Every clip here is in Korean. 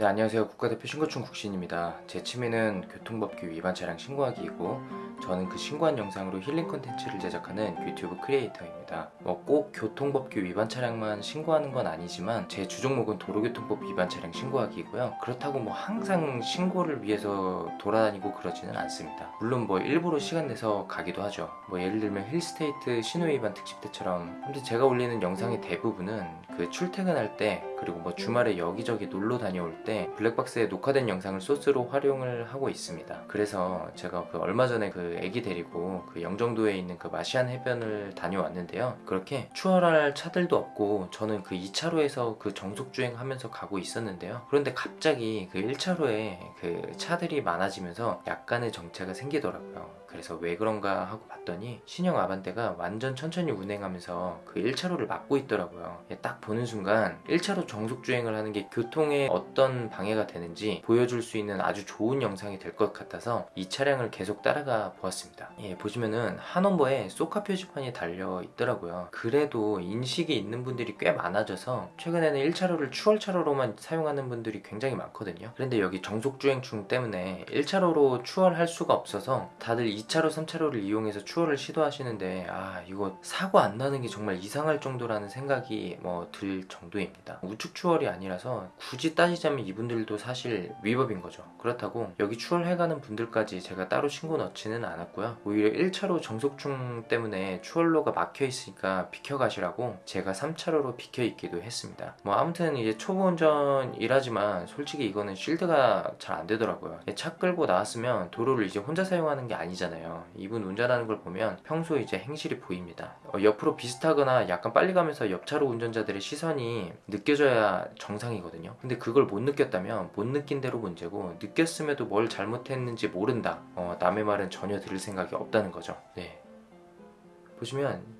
네 안녕하세요. 국가대표 신고충 국신입니다. 제 취미는 교통법규 위반 차량 신고하기이고 저는 그 신고한 영상으로 힐링 콘텐츠를 제작하는 유튜브 크리에이터입니다. 뭐 꼭 교통법규 위반 차량만 신고하는 건 아니지만 제 주종목은 도로교통법 위반 차량 신고하기이고요. 그렇다고 뭐 항상 신고를 위해서 돌아다니고 그러지는 않습니다. 물론 뭐 일부러 시간 내서 가기도 하죠. 뭐 예를 들면 힐스테이트 신호 위반 특집 때처럼. 근데 제가 올리는 영상의 대부분은 그 출퇴근할 때 그리고 뭐 주말에 여기저기 놀러 다녀올 때 블랙박스에 녹화된 영상을 소스로 활용을 하고 있습니다. 그래서 제가 그 얼마 전에 그 애기 데리고 그 영종도에 있는 그 마시안 해변을 다녀왔는데요. 그렇게 추월할 차들도 없고 저는 그 2차로에서 그 정속주행 하면서 가고 있었는데요. 그런데 갑자기 그 1차로에 그 차들이 많아지면서 약간의 정체가 생기더라고요 그래서 왜 그런가 하고 봤더니 신형 아반떼가 완전 천천히 운행하면서 그 1차로를 막고 있더라고요. 딱 보는 순간 1차로 정속주행을 하는 게 교통에 어떤 방해가 되는지 보여줄 수 있는 아주 좋은 영상이 될 것 같아서 이 차량을 계속 따라가 보았습니다. 예, 보시면은 한원버에 소카 표지판이 달려 있더라고요. 그래도 인식이 있는 분들이 꽤 많아져서 최근에는 1차로를 추월차로로만 사용하는 분들이 굉장히 많거든요. 그런데 여기 정속주행중 때문에 1차로로 추월할 수가 없어서 다들 2차로 3차로를 이용해서 추월을 시도하시는데 아 이거 사고 안 나는 게 정말 이상할 정도라는 생각이 뭐 들 정도입니다. 우측 추월이 아니라서 굳이 따지자면 이분들도 사실 위법인 거죠. 그렇다고 여기 추월해가는 분들까지 제가 따로 신고 넣지는 않았고요. 오히려 1차로 정속중 때문에 추월로가 막혀 있으니까 비켜가시라고 제가 3차로로 비켜 있기도 했습니다. 뭐 아무튼 이제 초보 운전이라지만 솔직히 이거는 실드가 잘 안 되더라고요. 차 끌고 나왔으면 도로를 이제 혼자 사용하는 게 아니잖아요 이분 운전하는 걸 보면 평소 이제 행실이 보입니다. 어, 옆으로 비슷하거나 약간 빨리 가면서 옆차로 운전자들의 시선이 느껴져야 정상이거든요. 근데 그걸 못 느꼈다면 못 느낀 대로 문제고 느꼈음에도 뭘 잘못했는지 모른다. 어, 남의 말은 전혀 들을 생각이 없다는 거죠. 네. 보시면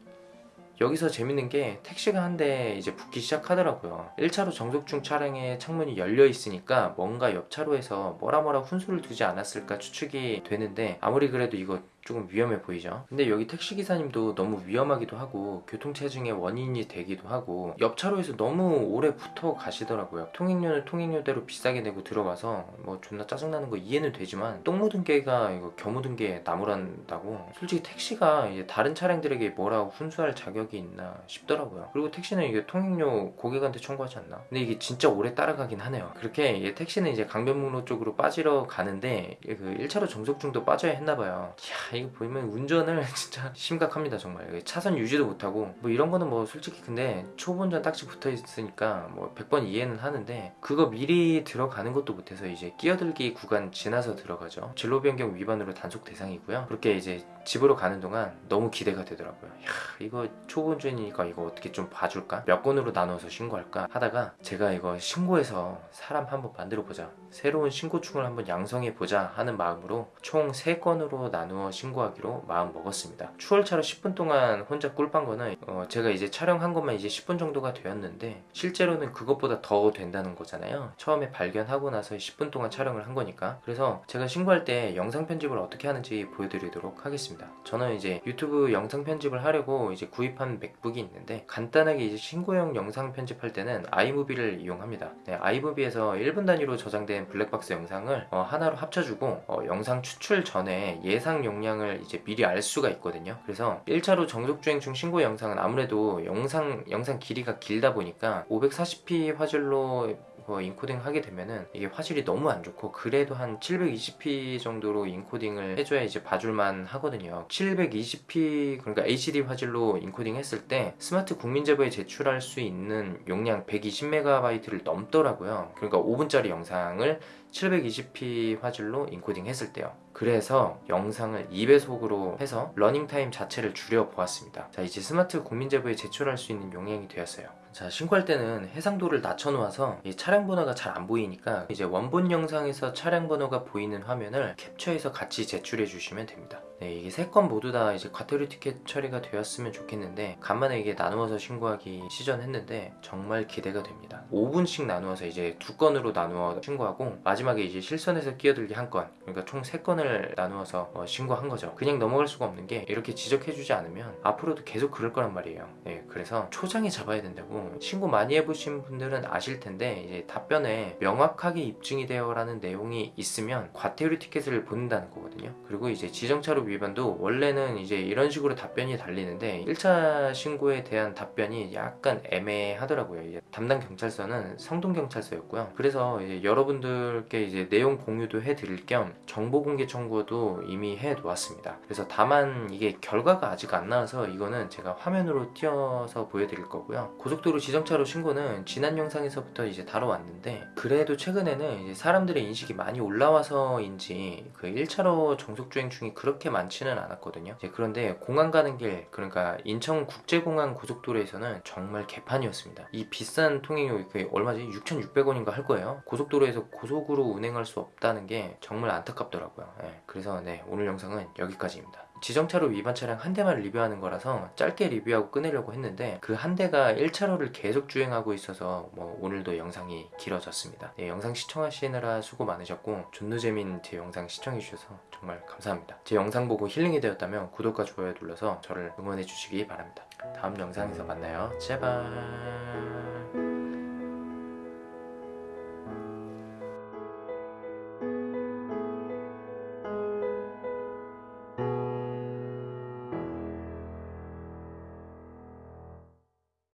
여기서 재밌는 게 택시가 한 대 이제 붙기 시작하더라고요. 1차로 정속중 차량의 창문이 열려 있으니까 뭔가 옆 차로에서 뭐라 뭐라 훈수를 두지 않았을까 추측이 되는데 아무리 그래도 이거 조금 위험해 보이죠? 근데 여기 택시기사님도 너무 위험하기도 하고 교통체증의 원인이 되기도 하고 옆 차로에서 너무 오래 붙어 가시더라고요. 통행료는 통행료대로 비싸게 내고 들어가서 뭐 존나 짜증나는 거 이해는 되지만 똥 묻은 개가 이거 겨 묻은 게 나무란다고 솔직히 택시가 이제 다른 차량들에게 뭐라고 훈수할 자격이 있나 싶더라고요. 그리고 택시는 이게 통행료 고객한테 청구하지 않나? 근데 이게 진짜 오래 따라가긴 하네요. 그렇게 택시는 이제 강변북로 쪽으로 빠지러 가는데 그 1차로 정속중도 빠져야 했나봐요 이야 이거 보면 운전을 진짜 심각합니다 정말. 차선 유지도 못하고. 뭐 이런 거는 뭐 솔직히 근데 초보 운전 딱지 붙어 있으니까 뭐 100번 이해는 하는데 그거 미리 들어가는 것도 못해서 이제 끼어들기 구간 지나서 들어가죠. 진로 변경 위반으로 단속 대상이고요. 그렇게 이제 집으로 가는 동안 너무 기대가 되더라고요. 야 이거 초보 운전이니까 이거 어떻게 좀 봐줄까? 몇 건으로 나눠서 신고할까? 하다가 제가 이거 신고해서 사람 한번 만들어 보자. 새로운 신고충을 한번 양성해 보자 하는 마음으로 총 3건으로 나누어 신고하기로 마음 먹었습니다. 추월차로 10분 동안 혼자 꿀빤 거는 어 제가 이제 촬영한 것만 이제 10분 정도가 되었는데 실제로는 그것보다 더 된다는 거잖아요. 처음에 발견하고 나서 10분 동안 촬영을 한 거니까. 그래서 제가 신고할 때 영상 편집을 어떻게 하는지 보여드리도록 하겠습니다. 저는 이제 유튜브 영상 편집을 하려고 이제 구입한 맥북이 있는데 간단하게 이제 신고용 영상 편집할 때는 아이무비를 이용합니다. 네, 아이무비에서 1분 단위로 저장된 블랙박스 영상을 어 하나로 합쳐주고 어 영상 추출 전에 예상 용량 을 이제 미리 알 수가 있거든요. 그래서 1차로 정속주행 중 신고 영상은 아무래도 영상 영상 길이가 길다 보니까 540p 화질로 뭐 인코딩 하게 되면은 이게 화질이 너무 안 좋고 그래도 한 720p 정도로 encoding을 해줘야 이제 봐줄만 하거든요. 720p 그러니까 HD 화질로 인코딩 했을 때 스마트 국민제보에 제출할 수 있는 용량 120MB를 넘더라고요. 그러니까 5분짜리 영상을 720p 화질로 인코딩 했을 때요 그래서 영상을 2배속으로 해서 러닝타임 자체를 줄여 보았습니다. 자 이제 스마트 국민제보에 제출할 수 있는 용량이 되었어요. 자 신고할 때는 해상도를 낮춰 놓아서 차량 번호가 잘 안 보이니까 이제 원본 영상에서 차량 번호가 보이는 화면을 캡처해서 같이 제출해 주시면 됩니다 네, 이게 세 건 모두 다 이제 과태료 티켓 처리가 되었으면 좋겠는데 간만에 이게 나누어서 신고하기 시전했는데 정말 기대가 됩니다. 5분씩 나누어서 이제 두 건으로 나누어 신고하고 마지막에 이제 실선에서 끼어들기 한 건, 그러니까 총 세 건을 나누어서 어, 신고한 거죠. 그냥 넘어갈 수가 없는 게 이렇게 지적해주지 않으면 앞으로도 계속 그럴 거란 말이에요. 네, 그래서 초장에 잡아야 된다고 신고 많이 해보신 분들은 아실 텐데 이제 답변에 명확하게 입증이 되어라는 내용이 있으면 과태료 티켓을 보낸다는 거거든요. 그리고 이제 지정차로 위반도 원래는 이제 이런 식으로 답변이 달리는데 1차 신고에 대한 답변이 약간 애매하더라고요. 담당 경찰서는 성동경찰서였고요. 그래서 이제 여러분들께 이제 내용 공유도 해드릴 겸 정보 공개 청구도 이미 해 놓았습니다. 그래서 다만 이게 결과가 아직 안 나와서 이거는 제가 화면으로 띄어서 보여드릴 거고요. 고속도로 지정차로 신고는 지난 영상에서부터 이제 다뤄왔는데 그래도 최근에는 이제 사람들의 인식이 많이 올라와서인지 그 1차로 정속주행 중이 그렇게 많 지는 않았거든요. 그런데 공항 가는 길 그러니까 인천국제공항 고속도로에서는 정말 개판이었습니다. 이 비싼 통행료 그 얼마지? 6,600원인가 할 거예요. 고속도로에서 고속으로 운행할 수 없다는 게 정말 안타깝더라고요. 예, 그래서 네 오늘 영상은 여기까지입니다. 지정차로 위반 차량 한 대만 리뷰하는 거라서 짧게 리뷰하고 끊으려고 했는데 그 한 대가 1차로를 계속 주행하고 있어서 뭐 오늘도 영상이 길어졌습니다. 네, 영상 시청하시느라 수고 많으셨고 존누재민 제 영상 시청해 주셔서 정말 감사합니다. 제 영상 보고 힐링이 되었다면 구독과 좋아요 눌러서 저를 응원해 주시기 바랍니다. 다음 영상에서 만나요. 제발.